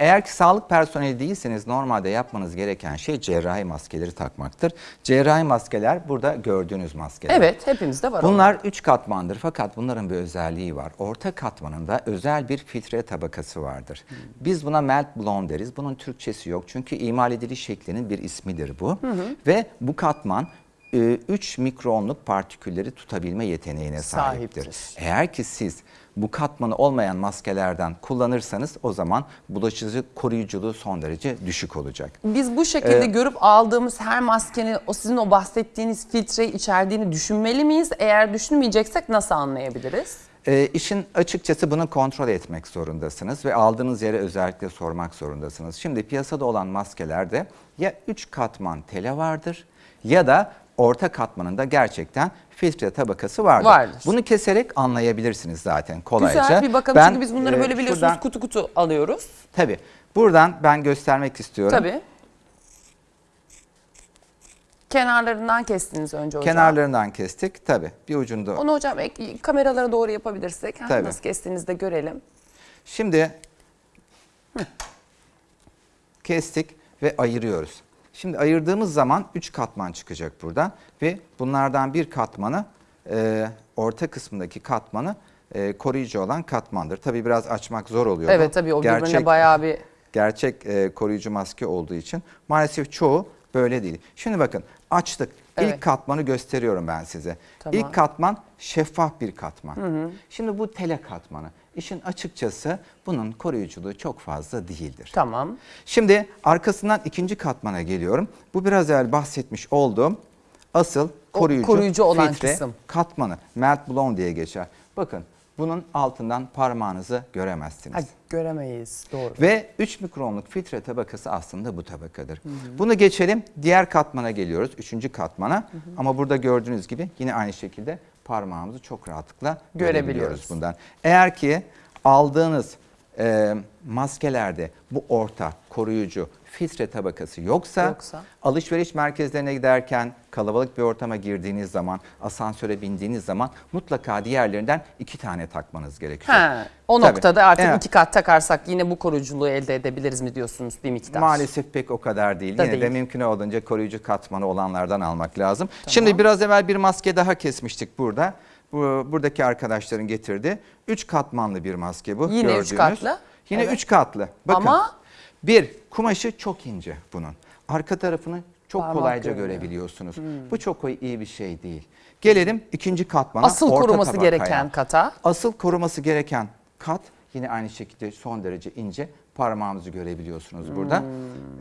Eğer ki sağlık personeli değilseniz normalde yapmanız gereken şey cerrahi maskeleri takmaktır. Cerrahi maskeler burada gördüğünüz maskeler. Evet hepimizde var. Bunlar üç katmandır fakat bunların bir özelliği var. Orta katmanında özel bir filtre tabakası vardır. Biz buna melt blown deriz. Bunun Türkçesi yok çünkü imal ediliş şeklinin bir ismidir bu. Ve bu katman 3 mikronluk partikülleri tutabilme yeteneğine sahiptir. Sahiptir. Eğer ki siz bu katmanı olmayan maskelerden kullanırsanız o zaman bulaşıcı koruyuculuğu son derece düşük olacak. Biz bu şekilde Ee, görüp aldığımız her maskenin o sizin o bahsettiğiniz filtreyi içerdiğini düşünmeli miyiz? Eğer düşünmeyeceksek nasıl anlayabiliriz? E, işin açıkçası bunu kontrol etmek zorundasınız ve aldığınız yere özellikle sormak zorundasınız. Şimdi piyasada olan maskelerde ya 3 katman tele vardır ya da orta katmanında gerçekten filtre tabakası vardır. Vardır. Bunu keserek anlayabilirsiniz zaten kolayca. Güzel bir bakalım Ben, çünkü biz bunları e, böyle biliyorsunuz şuradan- kutu kutu alıyoruz. Tabii. Buradan ben göstermek istiyorum. Tabii. Kenarlarından kestiniz önce hocam. Kenarlarından kestik. Tabii. Bir ucunda. Onu hocam ek- kameralara doğru yapabilirsek Tabii. nasıl kestiğinizi de görelim. Şimdi kestik ve ayırıyoruz. Şimdi ayırdığımız zaman 3 katman çıkacak burada ve bunlardan bir katmanı e, orta kısmındaki katmanı e, koruyucu olan katmandır. Tabii biraz açmak zor oluyor. Evet tabii o birbirine bayağı bir gerçek e, koruyucu maske olduğu için maalesef çoğu böyle değil. Şimdi bakın açtık. Evet. İlk katmanı gösteriyorum ben size. Tamam. İlk katman şeffaf bir katman. Şimdi bu tele katmanı. İşin açıkçası bunun koruyuculuğu çok fazla değildir. tamam. Şimdi arkasından ikinci katmana geliyorum. Bu biraz evvel bahsetmiş olduğum asıl koruyucu, koruyucu olan filtre kısım. katmanı. Melt blown diye geçer. Bakın bunun altından parmağınızı göremezsiniz. Ha, göremeyiz doğru. Ve 3 mikronluk filtre tabakası aslında bu tabakadır. Bunu geçelim. Diğer katmana geliyoruz. Üçüncü katmana. Ama burada gördüğünüz gibi yine aynı şekilde parmağımızı çok rahatlıkla Görebiliyoruz. görebiliyoruz bundan. Eğer ki aldığınız e, maskelerde bu orta koruyucu filtre tabakası yoksa, Yoksa? alışveriş merkezlerine giderken kalabalık bir ortama girdiğiniz zaman asansöre bindiğiniz zaman mutlaka diğerlerinden iki tane takmanız gerekiyor. Ha, o Tabii. noktada artık Evet. iki kat takarsak yine bu koruyuculuğu elde edebiliriz mi diyorsunuz bir miktar? Maalesef pek o kadar değil. Da Yine de değil. mümkün olduğunca koruyucu katmanı olanlardan almak lazım. Şimdi biraz evvel bir maske daha kesmiştik burada. Bu, buradaki arkadaşların getirdi. Üç katmanlı bir maske bu. Yine üç gördüğünüz. katlı. Yine Evet. üç katlı. Bakın. Ama- Bir, kumaşı çok ince bunun. Arka tarafını çok Parmak kolayca görünüyor. görebiliyorsunuz. Bu çok iyi bir şey değil. Gelelim ikinci katmana. Asıl orta koruması tabakaya. gereken kata. Asıl koruması gereken kat yine aynı şekilde son derece ince parmağımızı görebiliyorsunuz burada. Hmm.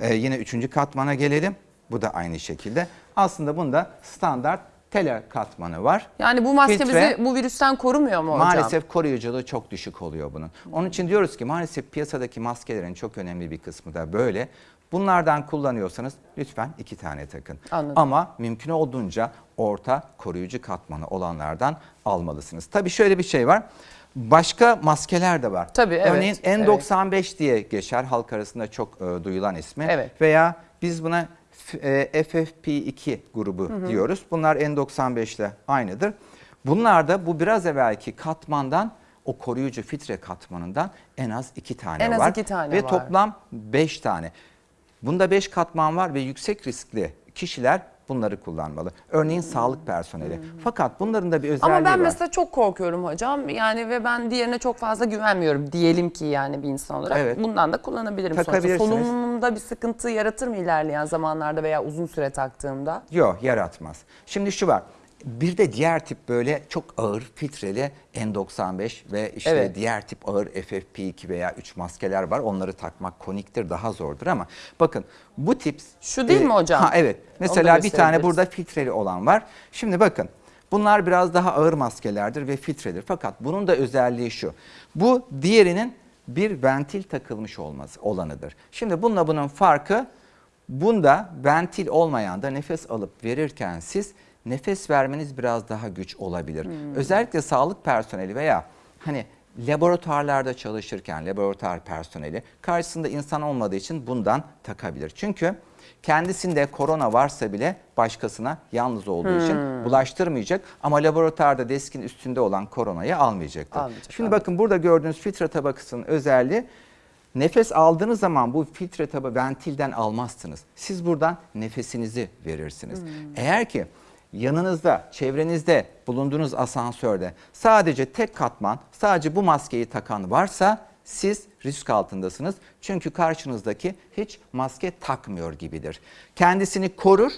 Ee, yine üçüncü katmana gelelim. Bu da aynı şekilde. Aslında bunda standart tele katmanı var. Yani bu maske Filtre- bizi bu virüsten korumuyor mu hocam? Maalesef koruyuculuğu çok düşük oluyor bunun. Onun için diyoruz ki maalesef piyasadaki maskelerin çok önemli bir kısmı da böyle. Bunlardan kullanıyorsanız lütfen iki tane takın. Anladım. Ama mümkün olduğunca orta koruyucu katmanı olanlardan almalısınız. Tabii şöyle bir şey var. Başka maskeler de var. Tabii, evet, Örneğin N95 diye geçer halk arasında çok e, duyulan ismi. Evet. Veya biz buna f- e, FFP2 grubu diyoruz. Bunlar N95 ile aynıdır. Bunlar da bu biraz evvelki katmandan o koruyucu filtre katmanından en az iki tane En az var. iki tane Ve var. toplam beş tane. Bunda beş katman var ve yüksek riskli kişiler bunları kullanmalı. Örneğin sağlık personeli. Fakat bunların da bir özelliği Ama ben var. mesela çok korkuyorum hocam. Yani ve ben diğerine çok fazla güvenmiyorum. Diyelim ki yani bir insan olarak. Evet. Bundan da kullanabilirim sonuçta. Solunumumda bir sıkıntı yaratır mı ilerleyen zamanlarda veya uzun süre taktığımda? Yok yaratmaz. Şimdi şu var. Bir de diğer tip böyle çok ağır filtreli N95 ve işte Evet. diğer tip ağır FFP2 veya 3 maskeler var. Onları takmak koniktir, daha zordur ama bakın bu tip... Şu değil mi hocam? Ha evet. Mesela bir tane burada filtreli olan var. Şimdi bakın bunlar biraz daha ağır maskelerdir ve filtredir. Fakat bunun da özelliği şu. Bu diğerinin bir ventil takılmış olması olanıdır. Şimdi bununla bunun farkı bunda ventil olmayan da nefes alıp verirken siz nefes vermeniz biraz daha güç olabilir. Özellikle sağlık personeli veya hani laboratuvarlarda çalışırken laboratuvar personeli karşısında insan olmadığı için bundan takabilir. Çünkü kendisinde korona varsa bile başkasına yalnız olduğu için bulaştırmayacak ama laboratuvarda deskin üstünde olan koronayı almayacaktır. Almayacak, Şimdi anladım. bakın burada gördüğünüz filtre tabakasının özelliği Nefes aldığınız zaman bu filtre tabi ventilden almazsınız. Siz buradan nefesinizi verirsiniz. Eğer ki yanınızda, çevrenizde bulunduğunuz asansörde sadece tek katman, sadece bu maskeyi takan varsa siz risk altındasınız. Çünkü karşınızdaki hiç maske takmıyor gibidir. Kendisini korur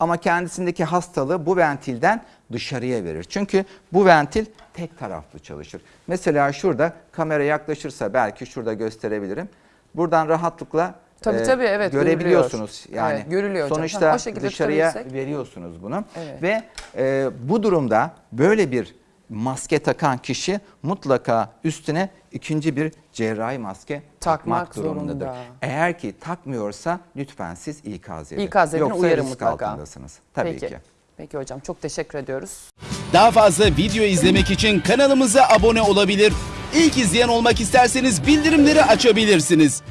ama kendisindeki hastalığı bu ventilden dışarıya verir. Çünkü bu ventil tek taraflı çalışır. Mesela şurada kamera yaklaşırsa belki şurada gösterebilirim. Buradan rahatlıkla Tabii, e, tabii, evet, görebiliyorsunuz. görülüyor. Yani Evet, görülüyor hocam. sonuçta Ha, o şekilde dışarıya veriyorsunuz bunu. Evet. Ve e, bu durumda böyle bir maske takan kişi mutlaka üstüne ikinci bir cerrahi maske takmak, Takmak durumundadır. zorunda. Eğer ki takmıyorsa lütfen siz ikaz edin. İkaz edin, Yoksa uyarın risk mutlaka. altındasınız. Tabii Peki. ki. Peki hocam çok teşekkür ediyoruz. Daha fazla video izlemek için kanalımıza abone olabilir. İlk izleyen olmak isterseniz bildirimleri açabilirsiniz.